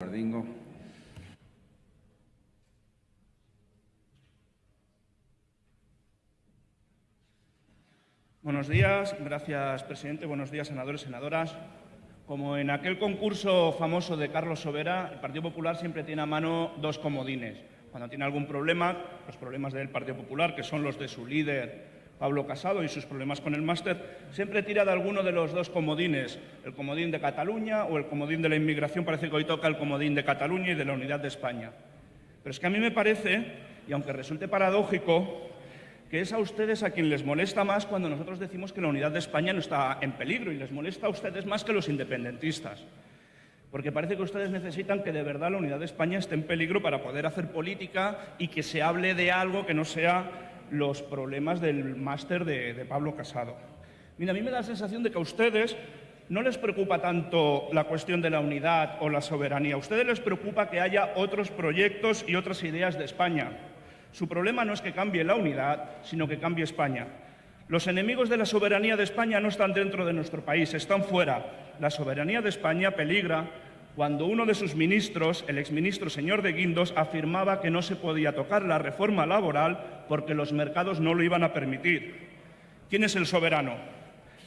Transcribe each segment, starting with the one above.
Bardingo. Buenos días, gracias presidente. Buenos días, senadores, senadoras. Como en aquel concurso famoso de Carlos Sobera, el Partido Popular siempre tiene a mano dos comodines. Cuando tiene algún problema, los problemas del Partido Popular, que son los de su líder Pablo Casado y sus problemas con el máster, siempre tira de alguno de los dos comodines, el comodín de Cataluña o el comodín de la inmigración, parece que hoy toca el comodín de Cataluña y de la unidad de España. Pero es que a mí me parece, y aunque resulte paradójico, que es a ustedes a quien les molesta más cuando nosotros decimos que la unidad de España no está en peligro y les molesta a ustedes más que los independentistas. Porque parece que ustedes necesitan que de verdad la unidad de España esté en peligro para poder hacer política y que se hable de algo que no sea los problemas del máster de, Pablo Casado. Mira, a mí me da la sensación de que a ustedes no les preocupa tanto la cuestión de la unidad o la soberanía. A ustedes les preocupa que haya otros proyectos y otras ideas de España. Su problema no es que cambie la unidad, sino que cambie España. Los enemigos de la soberanía de España no están dentro de nuestro país, están fuera. La soberanía de España peligra cuando uno de sus ministros, el exministro señor de Guindos, afirmaba que no se podía tocar la reforma laboral porque los mercados no lo iban a permitir. ¿Quién es el soberano?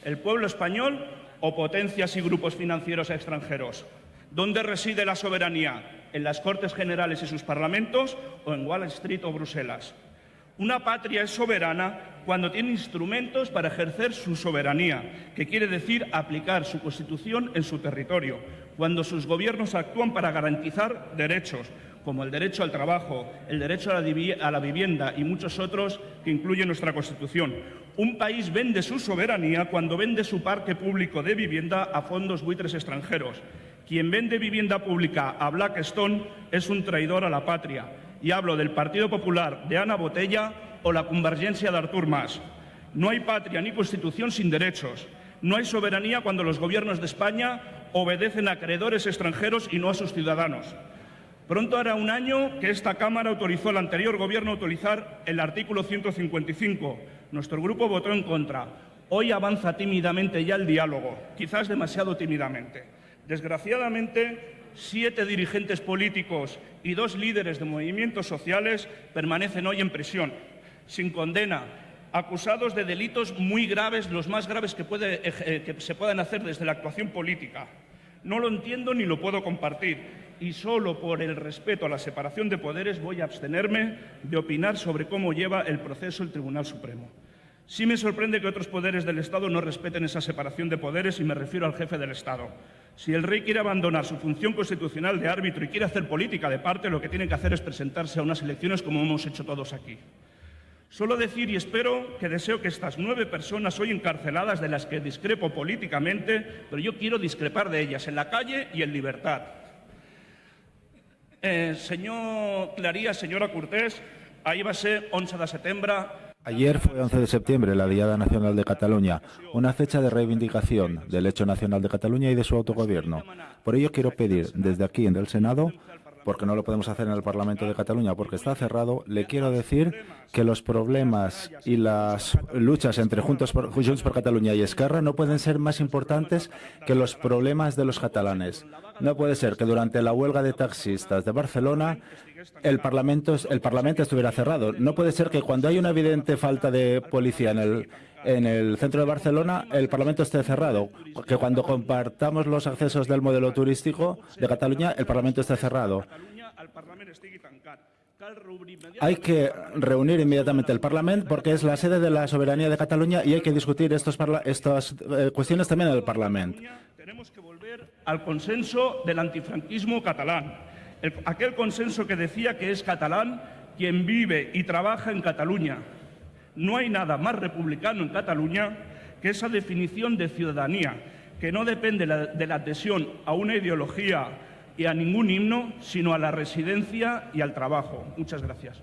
¿El pueblo español o potencias y grupos financieros extranjeros? ¿Dónde reside la soberanía? ¿En las Cortes Generales y sus parlamentos o en Wall Street o Bruselas? Una patria es soberana cuando tiene instrumentos para ejercer su soberanía, que quiere decir aplicar su Constitución en su territorio, cuando sus gobiernos actúan para garantizar derechos, como el derecho al trabajo, el derecho a la, vivienda y muchos otros que incluye nuestra Constitución. Un país vende su soberanía cuando vende su parque público de vivienda a fondos buitres extranjeros. Quien vende vivienda pública a Blackstone es un traidor a la patria y hablo del Partido Popular de Ana Botella o la convergencia de Artur Mas. No hay patria ni constitución sin derechos. No hay soberanía cuando los gobiernos de España obedecen a acreedores extranjeros y no a sus ciudadanos. Pronto hará un año que esta Cámara autorizó al anterior Gobierno a utilizar el artículo 155. Nuestro grupo votó en contra. Hoy avanza tímidamente ya el diálogo, quizás demasiado tímidamente. Desgraciadamente, siete dirigentes políticos y dos líderes de movimientos sociales permanecen hoy en prisión, sin condena, acusados de delitos muy graves, los más graves que, eh, que se puedan hacer desde la actuación política. No lo entiendo ni lo puedo compartir y solo por el respeto a la separación de poderes voy a abstenerme de opinar sobre cómo lleva el proceso el Tribunal Supremo. Sí me sorprende que otros poderes del Estado no respeten esa separación de poderes y me refiero al jefe del Estado. Si el rey quiere abandonar su función constitucional de árbitro y quiere hacer política de parte, lo que tiene que hacer es presentarse a unas elecciones como hemos hecho todos aquí. Solo decir y espero que deseo que estas nueve personas hoy encarceladas, de las que discrepo políticamente, pero yo quiero discrepar de ellas en la calle y en libertad. Eh, señor Claría, señora Cortés, ahí va ser 11 de septiembre Ayer fue 11 de septiembre, la Diada Nacional de Cataluña, una fecha de reivindicación del hecho nacional de Cataluña y de su autogobierno. Por ello quiero pedir desde aquí en el Senado porque no lo podemos hacer en el Parlamento de Cataluña porque está cerrado, le quiero decir que los problemas y las luchas entre Juntos por, Junts por Cataluña y Esquerra no pueden ser más importantes que los problemas de los catalanes. No puede ser que durante la huelga de taxistas de Barcelona el Parlamento, estuviera cerrado. No puede ser que cuando hay una evidente falta de policía en el, en el centro de Barcelona el Parlamento esté cerrado, que cuando compartamos los accesos del modelo turístico de Cataluña el Parlamento esté cerrado. Hay que reunir inmediatamente el Parlamento porque es la sede de la soberanía de Cataluña y hay que discutir estos estas eh, cuestiones también en el Parlamento. Tenemos que volver al consenso del antifranquismo catalán, aquel consenso que decía que es catalán quien vive y trabaja en Cataluña, no hay nada más republicano en Cataluña que esa definición de ciudadanía, que no depende de la adhesión a una ideología y a ningún himno, sino a la residencia y al trabajo. Muchas gracias.